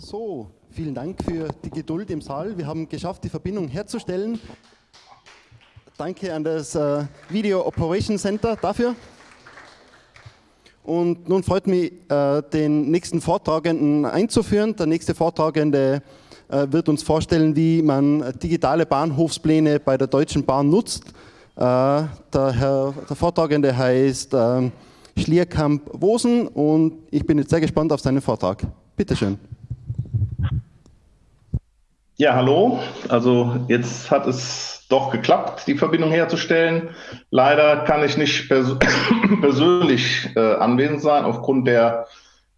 So, vielen Dank für die Geduld im Saal. Wir haben geschafft, die Verbindung herzustellen. Danke an das äh, Video Operation Center dafür. Und nun freut mich, äh, den nächsten Vortragenden einzuführen. Der nächste Vortragende äh, wird uns vorstellen, wie man digitale Bahnhofspläne bei der Deutschen Bahn nutzt. Äh, der, Herr, der Vortragende heißt ähm, Schlierkamp-Wosen und ich bin jetzt sehr gespannt auf seinen Vortrag. Bitte schön. Ja, hallo. Also jetzt hat es doch geklappt, die Verbindung herzustellen. Leider kann ich nicht pers persönlich äh, anwesend sein aufgrund der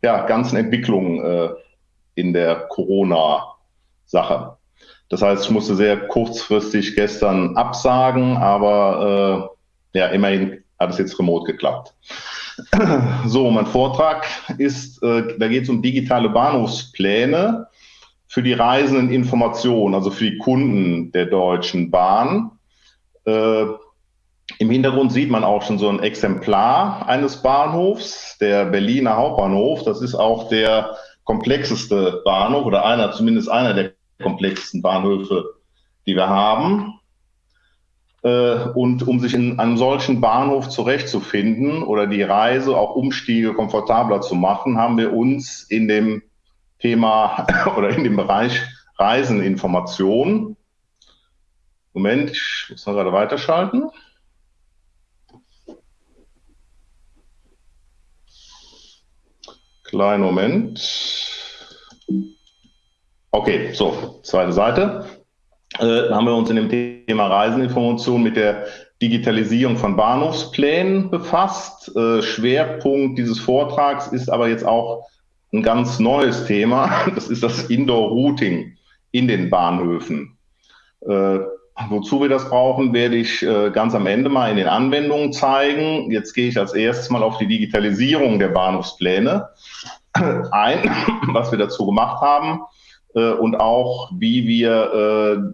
ja, ganzen Entwicklung äh, in der Corona-Sache. Das heißt, ich musste sehr kurzfristig gestern absagen, aber äh, ja, immerhin hat es jetzt remote geklappt. So, mein Vortrag ist, äh, da geht es um digitale Bahnhofspläne für die reisenden Informationen, also für die Kunden der Deutschen Bahn. Äh, Im Hintergrund sieht man auch schon so ein Exemplar eines Bahnhofs, der Berliner Hauptbahnhof. Das ist auch der komplexeste Bahnhof oder einer, zumindest einer der komplexesten Bahnhöfe, die wir haben. Äh, und um sich in einem solchen Bahnhof zurechtzufinden oder die Reise, auch Umstiege komfortabler zu machen, haben wir uns in dem Thema oder in dem Bereich Reiseninformation. Moment, ich muss noch gerade weiterschalten. Kleinen Moment. Okay, so, zweite Seite. Äh, haben wir uns in dem Thema Reiseninformation mit der Digitalisierung von Bahnhofsplänen befasst. Äh, Schwerpunkt dieses Vortrags ist aber jetzt auch ein ganz neues Thema. Das ist das Indoor-Routing in den Bahnhöfen. Äh, wozu wir das brauchen, werde ich äh, ganz am Ende mal in den Anwendungen zeigen. Jetzt gehe ich als erstes mal auf die Digitalisierung der Bahnhofspläne ein, was wir dazu gemacht haben äh, und auch, wie wir äh,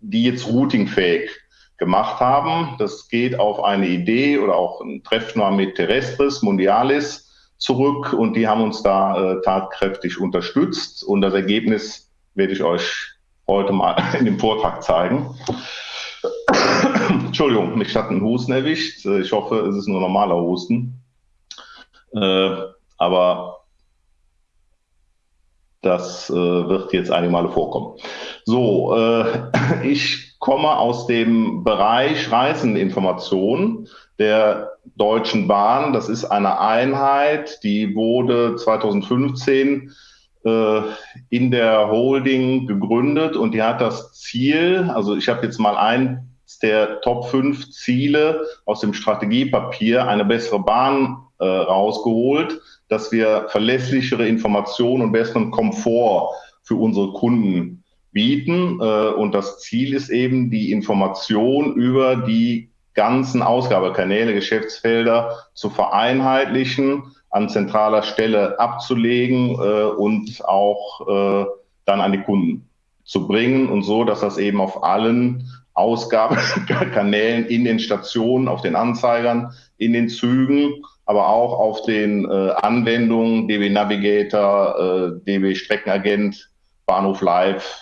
die jetzt routingfähig gemacht haben. Das geht auf eine Idee oder auch ein Treffen mit Terrestris, Mundialis, zurück und die haben uns da äh, tatkräftig unterstützt und das Ergebnis werde ich euch heute mal in dem Vortrag zeigen. Entschuldigung, mich hat ein Husten erwischt. Äh, ich hoffe, es ist nur normaler Husten. Äh, aber das äh, wird jetzt einige Male vorkommen. So, äh, ich komme aus dem Bereich Reiseninformation der Deutschen Bahn. Das ist eine Einheit, die wurde 2015 äh, in der Holding gegründet und die hat das Ziel, also ich habe jetzt mal eins der Top 5 Ziele aus dem Strategiepapier, eine bessere Bahn äh, rausgeholt, dass wir verlässlichere Informationen und besseren Komfort für unsere Kunden bieten. Äh, und das Ziel ist eben die Information über die ganzen Ausgabekanäle, Geschäftsfelder zu vereinheitlichen, an zentraler Stelle abzulegen äh, und auch äh, dann an die Kunden zu bringen und so, dass das eben auf allen Ausgabekanälen in den Stationen, auf den Anzeigern, in den Zügen, aber auch auf den äh, Anwendungen DB Navigator, äh, DB Streckenagent, Bahnhof Live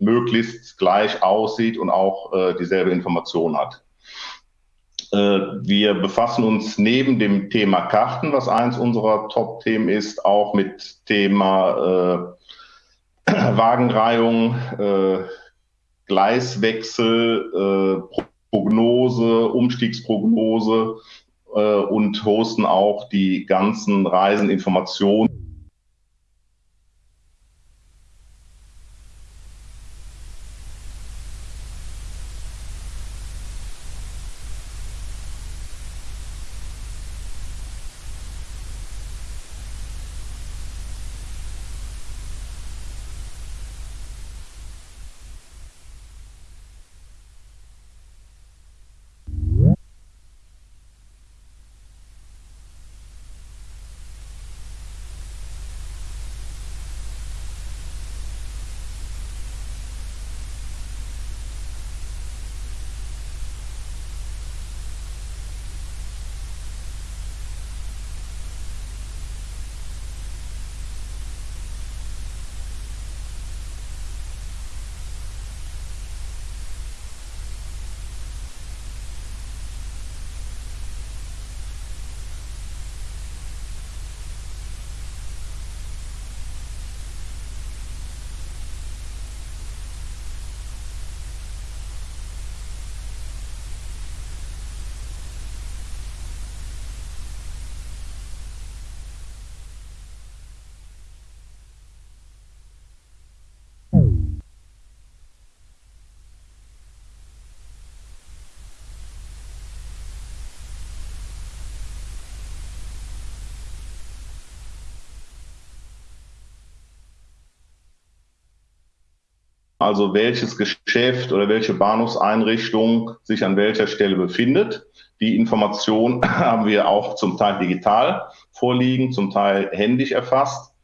möglichst gleich aussieht und auch äh, dieselbe Information hat. Äh, wir befassen uns neben dem Thema Karten, was eins unserer Top-Themen ist, auch mit Thema äh, Wagenreihung, äh, Gleiswechsel, äh, Prognose, Umstiegsprognose äh, und hosten auch die ganzen Reiseninformationen also welches Geschäft oder welche Bahnhofseinrichtung sich an welcher Stelle befindet. Die Information haben wir auch zum Teil digital vorliegen, zum Teil händisch erfasst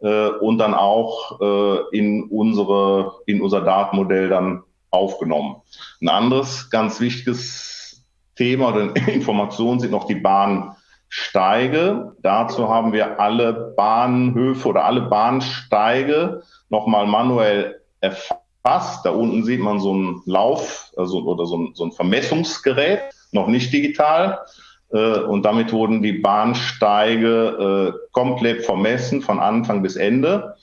äh, und dann auch äh, in, unsere, in unser Datenmodell dann aufgenommen. Ein anderes ganz wichtiges Thema oder Information sind noch die Bahnsteige. Dazu haben wir alle Bahnhöfe oder alle Bahnsteige nochmal manuell erfasst. Da unten sieht man so einen Lauf also, oder so ein, so ein Vermessungsgerät, noch nicht digital. Äh, und damit wurden die Bahnsteige äh, komplett vermessen von Anfang bis Ende.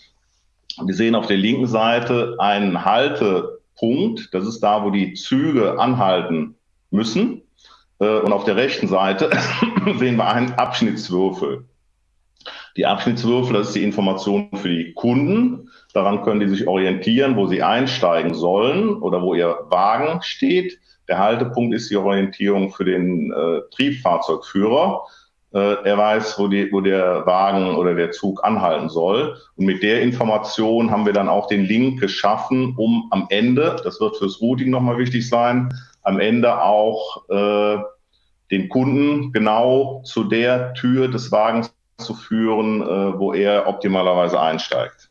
Wir sehen auf der linken Seite einen Haltepunkt. Das ist da, wo die Züge anhalten müssen. Äh, und auf der rechten Seite sehen wir einen Abschnittswürfel. Die Abschnittswürfel, das ist die Information für die Kunden. Daran können die sich orientieren, wo sie einsteigen sollen oder wo ihr Wagen steht. Der Haltepunkt ist die Orientierung für den äh, Triebfahrzeugführer. Äh, er weiß, wo, die, wo der Wagen oder der Zug anhalten soll. Und mit der Information haben wir dann auch den Link geschaffen, um am Ende, das wird fürs Routing nochmal wichtig sein, am Ende auch äh, den Kunden genau zu der Tür des Wagens zu führen, äh, wo er optimalerweise einsteigt.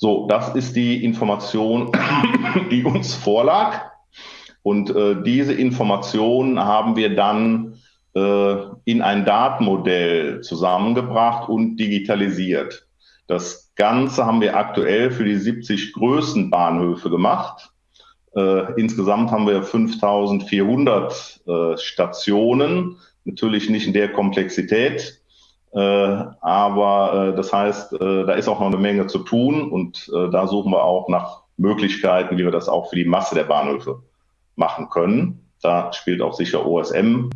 So, das ist die Information, die uns vorlag. Und äh, diese Information haben wir dann äh, in ein Datenmodell zusammengebracht und digitalisiert. Das Ganze haben wir aktuell für die 70 größten Bahnhöfe gemacht. Äh, insgesamt haben wir 5400 äh, Stationen Natürlich nicht in der Komplexität, äh, aber äh, das heißt, äh, da ist auch noch eine Menge zu tun und äh, da suchen wir auch nach Möglichkeiten, wie wir das auch für die Masse der Bahnhöfe machen können. Da spielt auch sicher OSM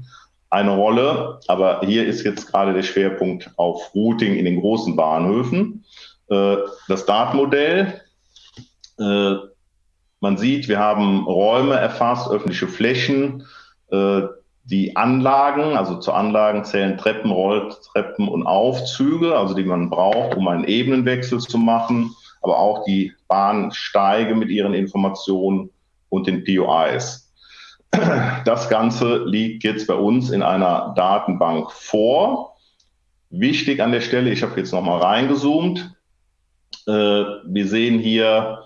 eine Rolle, aber hier ist jetzt gerade der Schwerpunkt auf Routing in den großen Bahnhöfen. Äh, das Datenmodell, äh, man sieht, wir haben Räume erfasst, öffentliche Flächen, die Anlagen, also zu Anlagen zählen Treppen, Rolltreppen und Aufzüge, also die man braucht, um einen Ebenenwechsel zu machen, aber auch die Bahnsteige mit ihren Informationen und den POIs. Das Ganze liegt jetzt bei uns in einer Datenbank vor. Wichtig an der Stelle, ich habe jetzt nochmal reingezoomt. Äh, wir sehen hier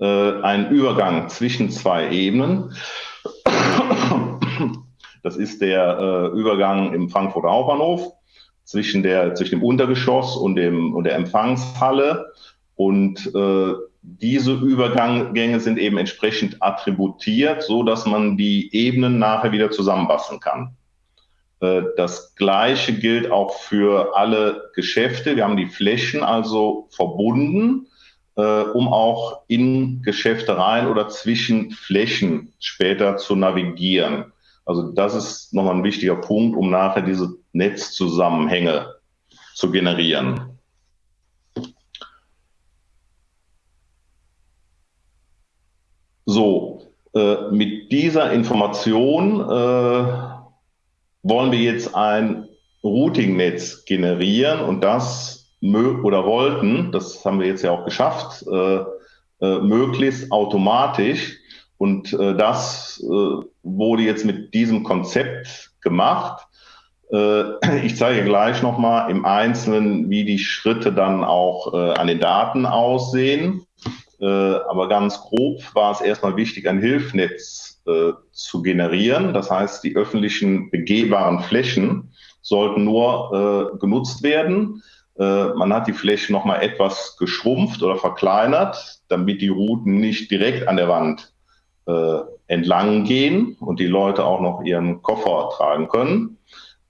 äh, einen Übergang zwischen zwei Ebenen. Das ist der äh, Übergang im Frankfurter Hauptbahnhof zwischen, der, zwischen dem Untergeschoss und, dem, und der Empfangshalle. Und äh, diese Übergänge sind eben entsprechend attributiert, so dass man die Ebenen nachher wieder zusammenbasteln kann. Äh, das Gleiche gilt auch für alle Geschäfte. Wir haben die Flächen also verbunden, äh, um auch in Geschäfte rein oder zwischen Flächen später zu navigieren. Also das ist nochmal ein wichtiger Punkt, um nachher diese Netzzusammenhänge zu generieren. So, äh, mit dieser Information äh, wollen wir jetzt ein Routing-Netz generieren und das oder wollten, das haben wir jetzt ja auch geschafft, äh, äh möglichst automatisch und äh, das äh, wurde jetzt mit diesem Konzept gemacht. Äh, ich zeige gleich nochmal im Einzelnen, wie die Schritte dann auch äh, an den Daten aussehen. Äh, aber ganz grob war es erstmal wichtig, ein Hilfnetz äh, zu generieren. Das heißt, die öffentlichen begehbaren Flächen sollten nur äh, genutzt werden. Äh, man hat die Fläche nochmal etwas geschrumpft oder verkleinert, damit die Routen nicht direkt an der Wand äh, entlang gehen und die Leute auch noch ihren Koffer tragen können.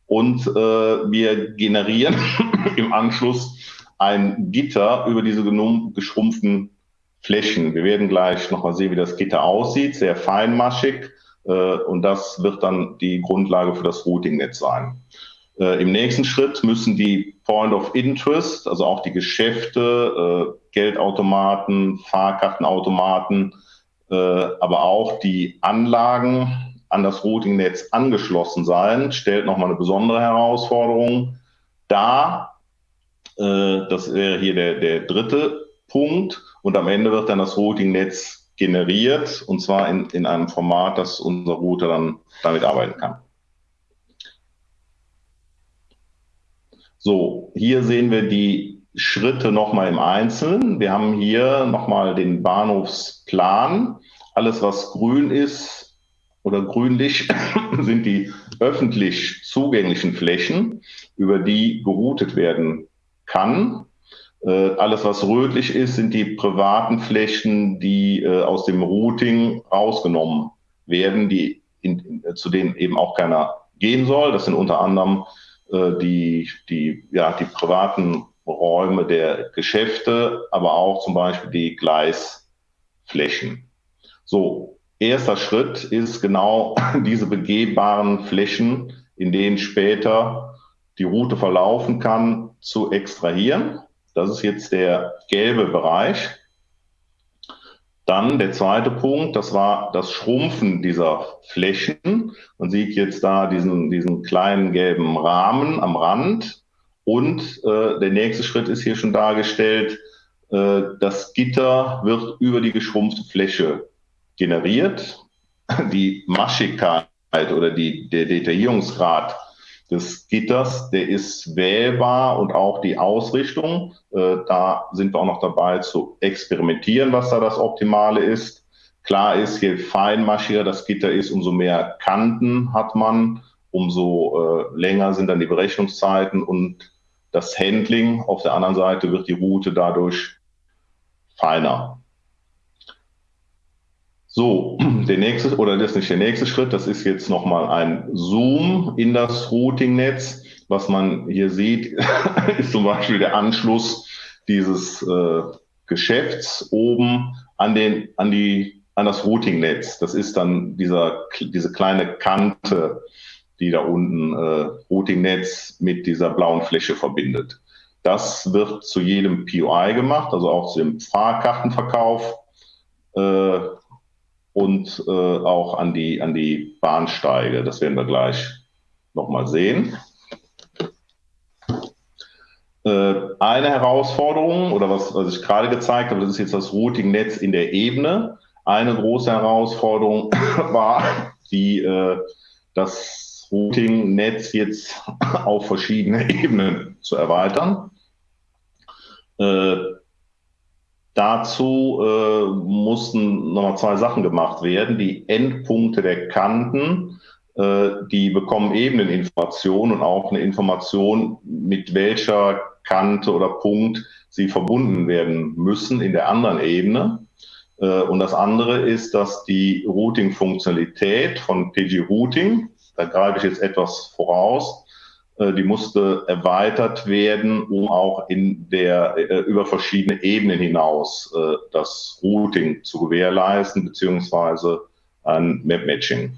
Und äh, wir generieren im Anschluss ein Gitter über diese geschrumpften Flächen. Wir werden gleich nochmal sehen, wie das Gitter aussieht, sehr feinmaschig. Äh, und das wird dann die Grundlage für das Routing-Netz sein. Äh, Im nächsten Schritt müssen die Point of Interest, also auch die Geschäfte, äh, Geldautomaten, Fahrkartenautomaten, aber auch die Anlagen an das Routing-Netz angeschlossen sein, stellt nochmal eine besondere Herausforderung dar. Äh, das wäre hier der, der dritte Punkt. und am Ende wird dann das Routing-Netz generiert und zwar in, in einem Format, dass unser Router dann damit arbeiten kann. So, hier sehen wir die Schritte nochmal im Einzelnen. Wir haben hier nochmal den Bahnhofsplan. Alles, was grün ist oder grünlich, sind die öffentlich zugänglichen Flächen, über die geroutet werden kann. Äh, alles, was rötlich ist, sind die privaten Flächen, die äh, aus dem Routing rausgenommen werden, die in, zu denen eben auch keiner gehen soll. Das sind unter anderem äh, die, die, ja, die privaten Räume der Geschäfte, aber auch zum Beispiel die Gleisflächen. So, erster Schritt ist genau diese begehbaren Flächen, in denen später die Route verlaufen kann, zu extrahieren. Das ist jetzt der gelbe Bereich. Dann der zweite Punkt, das war das Schrumpfen dieser Flächen. Man sieht jetzt da diesen, diesen kleinen gelben Rahmen am Rand. Und äh, der nächste Schritt ist hier schon dargestellt. Äh, das Gitter wird über die geschrumpfte Fläche generiert. Die Maschigkeit oder die, der Detaillierungsgrad des Gitters, der ist wählbar und auch die Ausrichtung. Äh, da sind wir auch noch dabei zu experimentieren, was da das Optimale ist. Klar ist, je feinmaschiger das Gitter ist, umso mehr Kanten hat man, umso äh, länger sind dann die Berechnungszeiten und das Handling auf der anderen Seite wird die Route dadurch feiner. So, der nächste, oder das ist nicht der nächste Schritt, das ist jetzt nochmal ein Zoom in das Routing-Netz. Was man hier sieht, ist zum Beispiel der Anschluss dieses äh, Geschäfts oben an, den, an, die, an das Routing-Netz. Das ist dann dieser, diese kleine Kante, die da unten äh, Routing-Netz mit dieser blauen Fläche verbindet. Das wird zu jedem POI gemacht, also auch zu dem Fahrkartenverkauf. Äh, und äh, auch an die, an die Bahnsteige. Das werden wir gleich nochmal sehen. Äh, eine Herausforderung oder was, was ich gerade gezeigt habe, das ist jetzt das Routing-Netz in der Ebene. Eine große Herausforderung war, die, äh, das Routing-Netz jetzt auf verschiedene Ebenen zu erweitern. Äh, Dazu äh, mussten nochmal zwei Sachen gemacht werden. Die Endpunkte der Kanten, äh, die bekommen eben eine Information und auch eine Information, mit welcher Kante oder Punkt sie verbunden werden müssen in der anderen Ebene. Äh, und das andere ist, dass die Routing-Funktionalität von PG Routing, da greife ich jetzt etwas voraus, äh, die musste erweitert werden, um auch in der, äh, über verschiedene Ebenen hinaus äh, das Routing zu gewährleisten, beziehungsweise ein Map-Matching.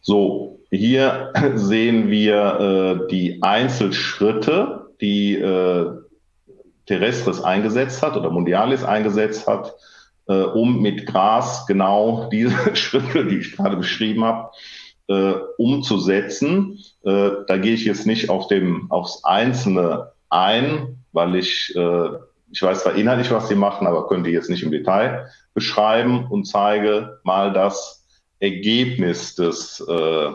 So, hier sehen wir die Einzelschritte, die Terrestris eingesetzt hat oder Mundialis eingesetzt hat, um mit Gras genau diese Schritte, die ich gerade beschrieben habe, äh, umzusetzen. Äh, da gehe ich jetzt nicht auf dem, aufs Einzelne ein, weil ich, äh, ich weiß zwar inhaltlich, was sie machen, aber könnte jetzt nicht im Detail beschreiben und zeige mal das Ergebnis des äh,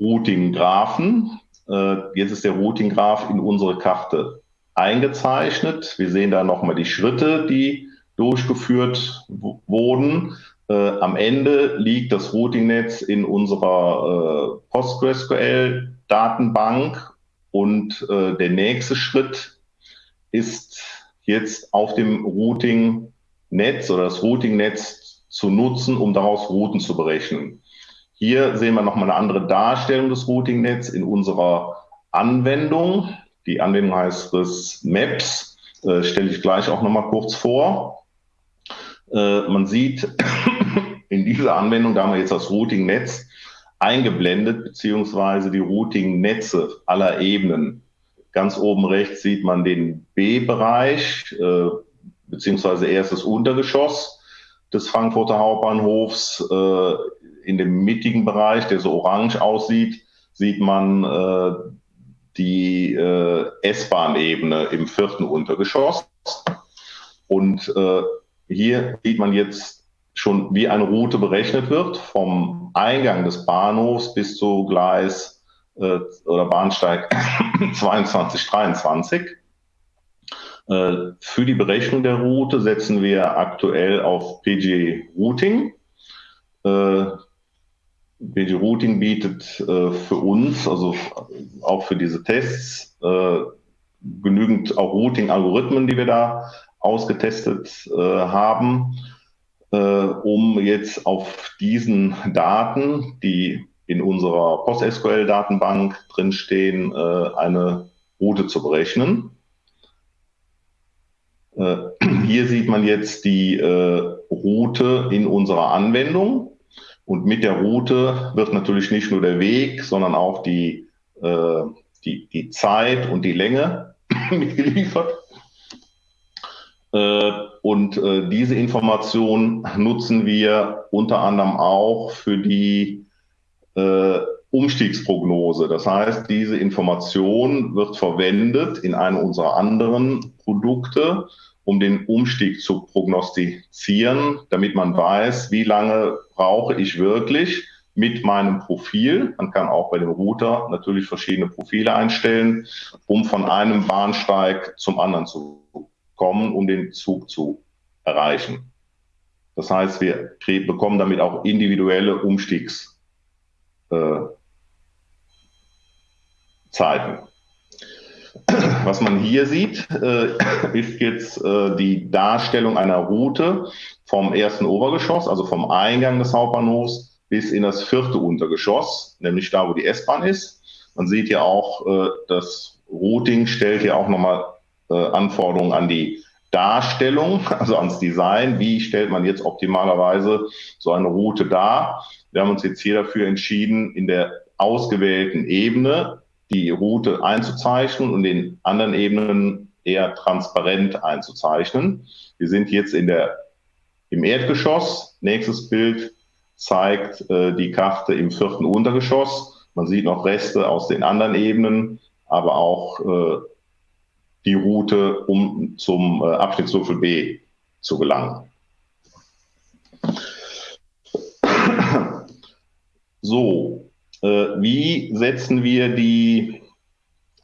Routing-Graphen. Äh, jetzt ist der Routing-Graph in unsere Karte eingezeichnet. Wir sehen da nochmal die Schritte, die durchgeführt wurden. Äh, am Ende liegt das Routing-Netz in unserer äh, PostgreSQL-Datenbank und äh, der nächste Schritt ist jetzt auf dem Routing-Netz oder das Routing-Netz zu nutzen, um daraus Routen zu berechnen. Hier sehen wir nochmal eine andere Darstellung des Routing-Netz in unserer Anwendung. Die Anwendung heißt RIS Maps, äh, stelle ich gleich auch nochmal kurz vor. Äh, man sieht in dieser Anwendung, da haben wir jetzt das Routing-Netz eingeblendet, beziehungsweise die Routing-Netze aller Ebenen. Ganz oben rechts sieht man den B-Bereich, äh, beziehungsweise erstes Untergeschoss des Frankfurter Hauptbahnhofs. Äh, in dem mittigen Bereich, der so orange aussieht, sieht man äh, die äh, S-Bahn-Ebene im vierten Untergeschoss. Und äh, hier sieht man jetzt schon, wie eine Route berechnet wird, vom Eingang des Bahnhofs bis zu Gleis äh, oder Bahnsteig 22, 23. Äh, für die Berechnung der Route setzen wir aktuell auf PG Routing. PG Routing bietet äh, für uns, also auch für diese Tests, äh, genügend auch Routing-Algorithmen, die wir da ausgetestet äh, haben äh, um jetzt auf diesen Daten, die in unserer PostSQL-Datenbank drinstehen, äh, eine Route zu berechnen. Äh, hier sieht man jetzt die Route in unserer Anwendung. Und mit der Route wird natürlich nicht nur der Weg, sondern auch die, äh, die, die Zeit und die Länge mitgeliefert. Äh, und äh, diese Information nutzen wir unter anderem auch für die äh, Umstiegsprognose. Das heißt, diese Information wird verwendet in einem unserer anderen Produkte, um den Umstieg zu prognostizieren, damit man weiß, wie lange brauche ich wirklich mit meinem Profil. Man kann auch bei dem Router natürlich verschiedene Profile einstellen, um von einem Bahnsteig zum anderen zu kommen, um den Zug zu erreichen. Das heißt, wir bekommen damit auch individuelle Umstiegszeiten. Äh, Was man hier sieht, äh, ist jetzt äh, die Darstellung einer Route vom ersten Obergeschoss, also vom Eingang des Hauptbahnhofs bis in das vierte Untergeschoss, nämlich da, wo die S-Bahn ist. Man sieht ja auch, äh, das Routing stellt ja auch nochmal äh, Anforderungen an die Darstellung, also ans Design. Wie stellt man jetzt optimalerweise so eine Route dar? Wir haben uns jetzt hier dafür entschieden, in der ausgewählten Ebene die Route einzuzeichnen und in anderen Ebenen eher transparent einzuzeichnen. Wir sind jetzt in der, im Erdgeschoss. Nächstes Bild zeigt äh, die Karte im vierten Untergeschoss. Man sieht noch Reste aus den anderen Ebenen, aber auch äh, die Route, um zum äh, Abschnittswürfel B zu gelangen. So, wie setzen wir die,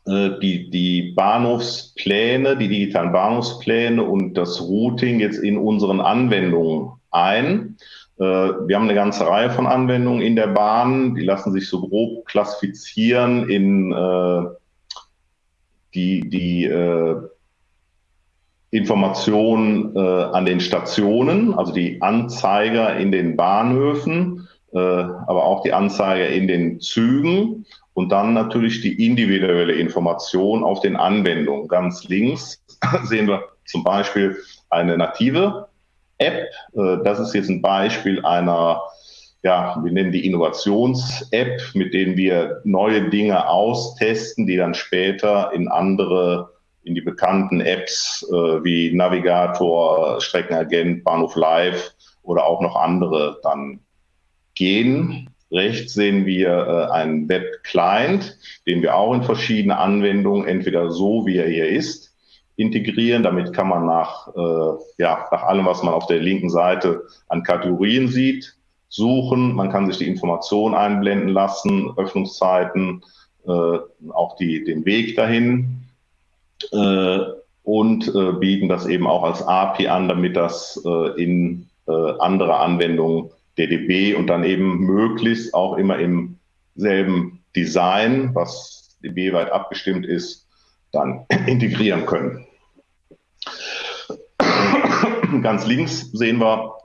äh, die, die Bahnhofspläne, die digitalen Bahnhofspläne und das Routing jetzt in unseren Anwendungen ein? Äh, wir haben eine ganze Reihe von Anwendungen in der Bahn, die lassen sich so grob klassifizieren in äh, die, die äh, Informationen äh, an den Stationen, also die Anzeiger in den Bahnhöfen, äh, aber auch die Anzeiger in den Zügen und dann natürlich die individuelle Information auf den Anwendungen. Ganz links sehen wir zum Beispiel eine native App. Äh, das ist jetzt ein Beispiel einer ja, wir nennen die Innovations-App, mit denen wir neue Dinge austesten, die dann später in andere, in die bekannten Apps äh, wie Navigator, Streckenagent, Bahnhof Live oder auch noch andere dann gehen. Rechts sehen wir äh, einen Web-Client, den wir auch in verschiedene Anwendungen, entweder so wie er hier ist, integrieren. Damit kann man nach, äh, ja, nach allem, was man auf der linken Seite an Kategorien sieht, suchen. Man kann sich die Information einblenden lassen, Öffnungszeiten, äh, auch die, den Weg dahin äh, und äh, bieten das eben auch als API an, damit das äh, in äh, andere Anwendungen DDB und dann eben möglichst auch immer im selben Design, was DB-weit abgestimmt ist, dann integrieren können. Ganz links sehen wir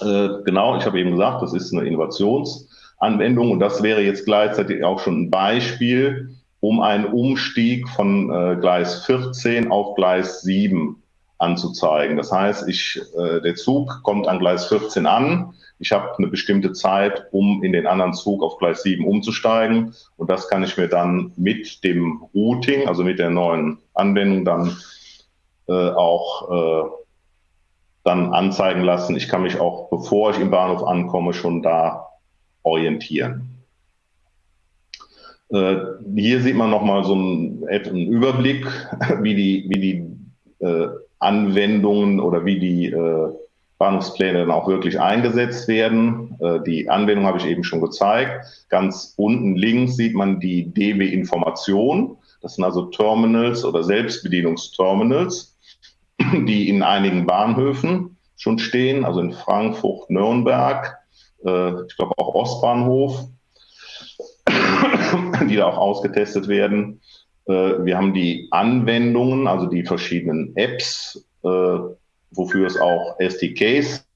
äh, genau, ich habe eben gesagt, das ist eine Innovationsanwendung und das wäre jetzt gleichzeitig auch schon ein Beispiel, um einen Umstieg von äh, Gleis 14 auf Gleis 7 anzuzeigen. Das heißt, ich, äh, der Zug kommt an Gleis 14 an. Ich habe eine bestimmte Zeit, um in den anderen Zug auf Gleis 7 umzusteigen. Und das kann ich mir dann mit dem Routing, also mit der neuen Anwendung, dann äh, auch äh, dann anzeigen lassen. Ich kann mich auch, bevor ich im Bahnhof ankomme, schon da orientieren. Äh, hier sieht man nochmal so einen, einen, Überblick, wie die, wie die äh, Anwendungen oder wie die äh, Bahnhofspläne dann auch wirklich eingesetzt werden. Äh, die Anwendung habe ich eben schon gezeigt. Ganz unten links sieht man die DB Information. Das sind also Terminals oder Selbstbedienungsterminals, die in einigen Bahnhöfen schon stehen, also in Frankfurt, Nürnberg, äh, ich glaube auch Ostbahnhof, die da auch ausgetestet werden. Äh, wir haben die Anwendungen, also die verschiedenen Apps, wofür es auch SDKs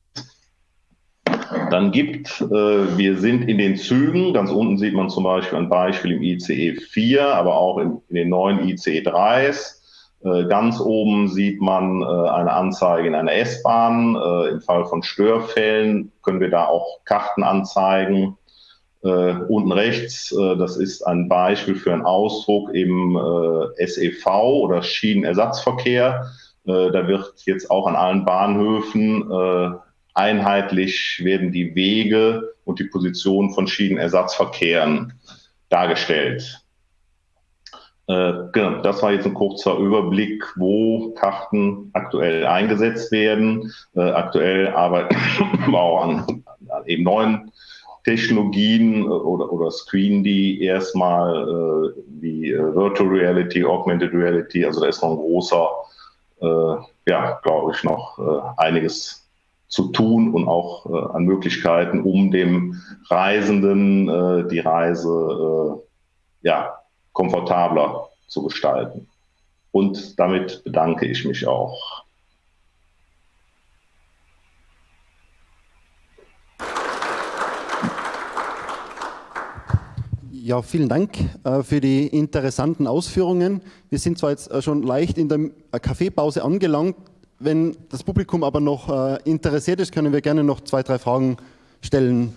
dann gibt. Wir sind in den Zügen, ganz unten sieht man zum Beispiel ein Beispiel im ICE 4, aber auch in, in den neuen ICE 3s. Ganz oben sieht man eine Anzeige in einer S-Bahn. Im Fall von Störfällen können wir da auch Karten anzeigen. Äh, unten rechts, äh, das ist ein Beispiel für einen Ausdruck im äh, SEV oder Schienenersatzverkehr. Äh, da wird jetzt auch an allen Bahnhöfen äh, einheitlich werden die Wege und die Position von Schienenersatzverkehren dargestellt. Äh, genau, das war jetzt ein kurzer Überblick, wo Karten aktuell eingesetzt werden. aktuell arbeiten wir auch an, an eben neuen Technologien oder, oder screenen die erstmal wie Virtual Reality, Augmented Reality. Also da ist noch ein großer, ja, glaube ich, noch äh, einiges zu tun und auch äh, an Möglichkeiten, um dem Reisenden äh, die Reise äh, ja, komfortabler zu gestalten. Und damit bedanke ich mich auch. Ja, vielen Dank äh, für die interessanten Ausführungen. Wir sind zwar jetzt äh, schon leicht in der äh, Kaffeepause angelangt. Wenn das Publikum aber noch interessiert ist, können wir gerne noch zwei, drei Fragen stellen.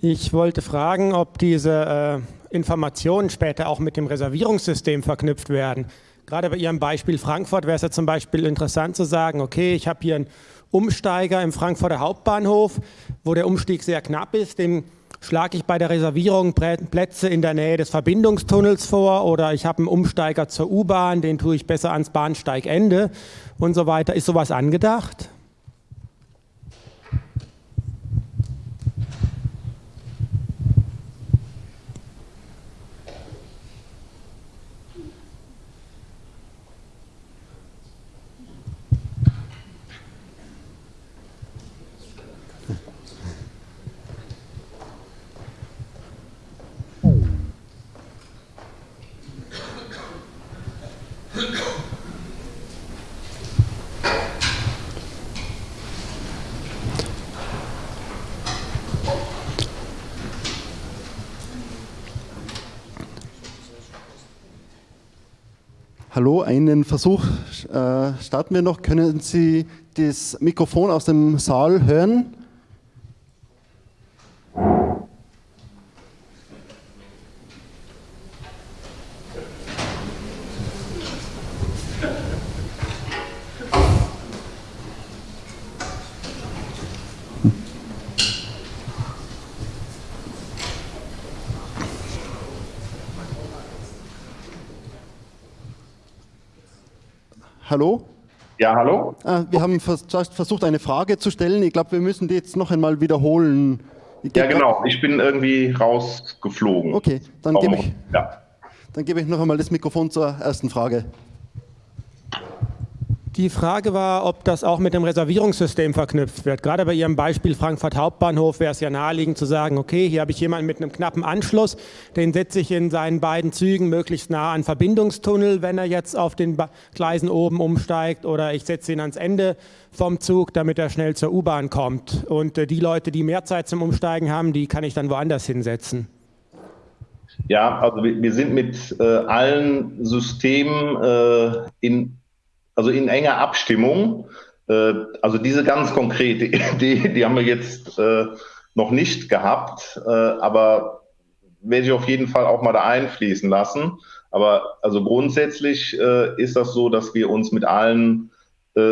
Ich wollte fragen, ob diese Informationen später auch mit dem Reservierungssystem verknüpft werden. Gerade bei Ihrem Beispiel Frankfurt wäre es ja zum Beispiel interessant zu sagen, okay, ich habe hier einen Umsteiger im Frankfurter Hauptbahnhof, wo der Umstieg sehr knapp ist, dem schlage ich bei der Reservierung Plätze in der Nähe des Verbindungstunnels vor oder ich habe einen Umsteiger zur U-Bahn, den tue ich besser ans Bahnsteigende und so weiter. Ist sowas angedacht? Hallo, einen Versuch äh, starten wir noch. Können Sie das Mikrofon aus dem Saal hören? Hallo? Ja, hallo? Ah, wir haben versucht, eine Frage zu stellen. Ich glaube, wir müssen die jetzt noch einmal wiederholen. Ja, genau. Ich bin irgendwie rausgeflogen. Okay, dann gebe ich, ja. gebe ich noch einmal das Mikrofon zur ersten Frage. Die Frage war, ob das auch mit dem Reservierungssystem verknüpft wird. Gerade bei Ihrem Beispiel Frankfurt Hauptbahnhof wäre es ja naheliegend zu sagen, okay, hier habe ich jemanden mit einem knappen Anschluss, den setze ich in seinen beiden Zügen möglichst nah an Verbindungstunnel, wenn er jetzt auf den Gleisen oben umsteigt oder ich setze ihn ans Ende vom Zug, damit er schnell zur U-Bahn kommt. Und äh, die Leute, die mehr Zeit zum Umsteigen haben, die kann ich dann woanders hinsetzen. Ja, also wir, sind mit äh, allen Systemen äh, in also in enger Abstimmung. Äh, also diese ganz konkrete Idee, die haben wir jetzt äh, noch nicht gehabt, äh, aber werde ich auf jeden Fall auch mal da einfließen lassen. Aber also grundsätzlich äh, ist das so, dass wir uns mit allen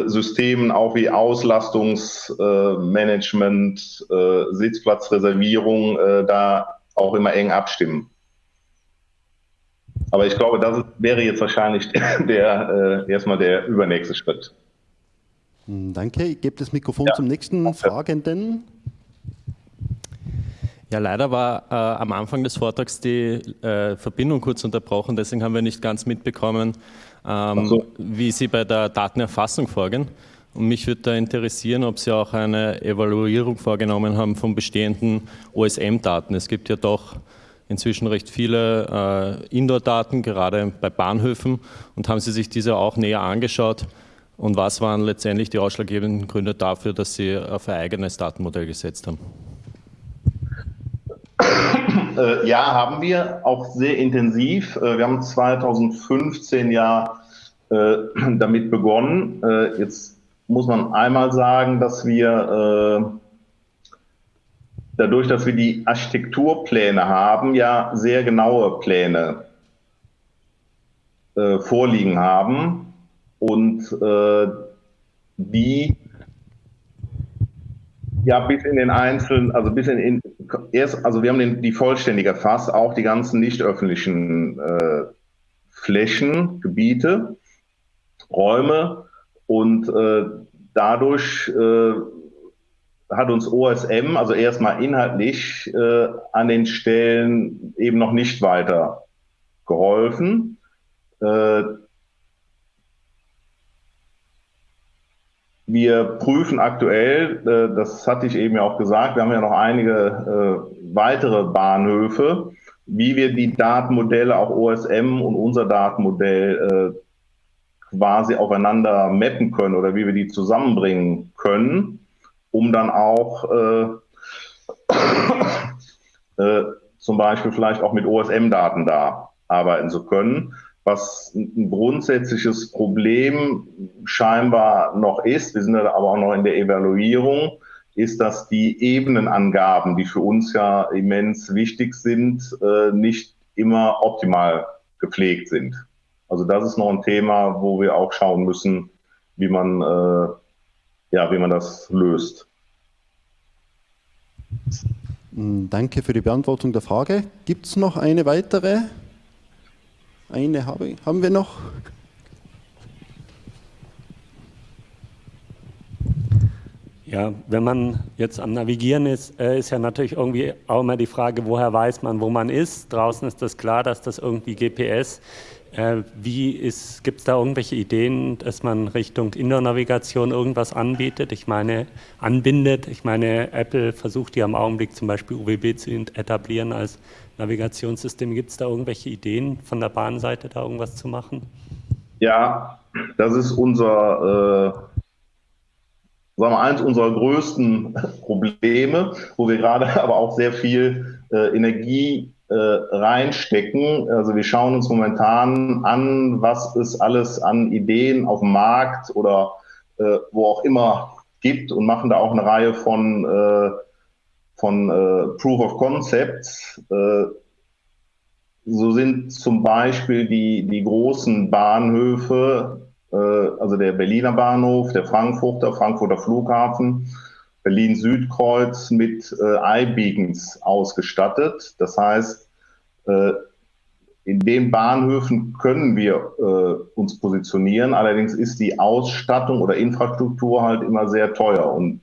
Systemen auch wie Auslastungsmanagement, Sitzplatzreservierung da auch immer eng abstimmen. Aber ich glaube, das wäre jetzt wahrscheinlich der, äh, erstmal der übernächste Schritt. Hm, danke. Ich gebe das Mikrofon ja. zum nächsten Fragenden. Ja, leider war äh, am Anfang des Vortrags die äh, Verbindung kurz unterbrochen, deswegen haben wir nicht ganz mitbekommen, ähm, so. wie Sie bei der Datenerfassung vorgehen. Und mich würde da interessieren, ob Sie auch eine Evaluierung vorgenommen haben von bestehenden OSM-Daten. Es gibt ja doch inzwischen recht viele äh, Indoor-Daten, gerade bei Bahnhöfen. Und haben Sie sich diese auch näher angeschaut? Und was waren letztendlich die ausschlaggebenden Gründe dafür, dass Sie auf ein eigenes Datenmodell gesetzt haben? Äh, ja, haben wir auch sehr intensiv. Äh, wir haben 2015 ja äh, damit begonnen. Jetzt muss man einmal sagen, dass wir dadurch, dass wir die Architekturpläne haben, ja sehr genaue Pläne äh, vorliegen haben und äh, die ja bis in den einzelnen, also bis in, in erst, also wir haben den, die vollständig erfasst, auch die ganzen nicht öffentlichen äh, Flächen, Gebiete, Räume und äh, dadurch äh, hat uns OSM, also erstmal inhaltlich, äh, an den Stellen eben noch nicht weiter geholfen. Äh, wir prüfen aktuell, äh, das hatte ich eben ja auch gesagt, wir haben ja noch einige äh, weitere Bahnhöfe, wie wir die Datenmodelle, auch OSM und unser Datenmodell äh, quasi aufeinander mappen können oder wie wir die zusammenbringen können um dann auch äh, äh, zum Beispiel vielleicht auch mit OSM-Daten da arbeiten zu können. Was ein grundsätzliches Problem scheinbar noch ist, wir sind aber auch noch in der Evaluierung, ist, dass die Ebenenangaben, die für uns ja immens wichtig sind, äh, nicht immer optimal gepflegt sind. Also das ist noch ein Thema, wo wir auch schauen müssen, wie man äh, ja, wie man das löst. Hm, danke für die Beantwortung der Frage. Gibt es noch eine weitere? Eine habe, haben wir noch. Ja, wenn man jetzt am Navigieren ist, äh, ist ja natürlich irgendwie auch immer die Frage, woher weiß man, wo man ist. Draußen ist das klar, dass das irgendwie GPS äh, gibt es da irgendwelche Ideen, dass man Richtung Indoor-Navigation irgendwas anbietet? Ich meine, anbindet. Ich meine, Apple versucht ja im Augenblick zum Beispiel UWB zu etablieren als Navigationssystem. Gibt es da irgendwelche Ideen von der Bahnseite, da irgendwas zu machen? Ja, das ist unser, äh, sagen wir, eins unserer größten Probleme, wo wir gerade aber auch sehr viel äh, Energie äh, reinstecken. Also wir schauen uns momentan an, was es alles an Ideen auf dem Markt oder äh, wo auch immer gibt und machen da auch eine Reihe von, äh, von äh, Proof of Concepts. Äh, so sind zum Beispiel die, die großen Bahnhöfe, äh, also der Berliner Bahnhof, der Frankfurter, Frankfurter Flughafen, Berlin-Südkreuz mit äh, iBeacons ausgestattet. Das heißt, äh, in den Bahnhöfen können wir äh, uns positionieren. Allerdings ist die Ausstattung oder Infrastruktur halt immer sehr teuer und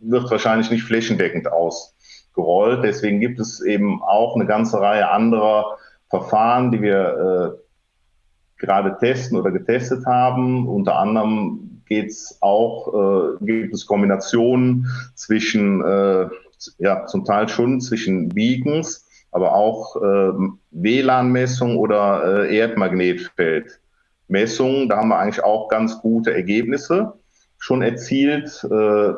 wird wahrscheinlich nicht flächendeckend ausgerollt. Deswegen gibt es eben auch eine ganze Reihe anderer Verfahren, die wir äh, gerade testen oder getestet haben. Unter anderem geht es auch, äh, gibt es Kombinationen zwischen, äh, ja, zum Teil schon zwischen Beacons, aber auch äh, WLAN-Messung oder äh, Erdmagnetfeldmessungen. Da haben wir eigentlich auch ganz gute Ergebnisse schon erzielt. Äh,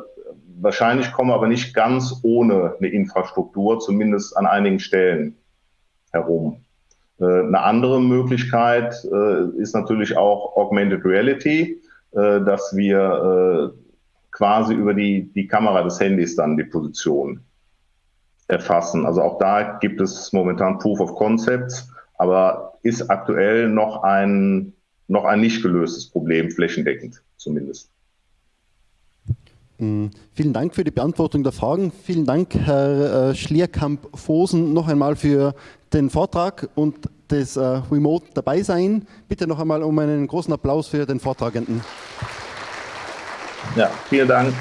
wahrscheinlich kommen wir aber nicht ganz ohne eine Infrastruktur, zumindest an einigen Stellen herum. Äh, eine andere Möglichkeit äh, ist natürlich auch Augmented Reality. Äh, dass wir äh, quasi über die, die Kamera des Handys dann die Position erfassen. Also auch da gibt es momentan Proof of Concepts, aber ist aktuell noch ein, noch ein nicht gelöstes Problem flächendeckend zumindest. Mm, vielen Dank für die Beantwortung der Fragen. Vielen Dank, Herr äh, Schlierkamp-Fosen, noch einmal für den Vortrag und das äh, Remote dabei sein. Bitte noch einmal um einen großen Applaus für den Vortragenden. Ja, vielen Dank.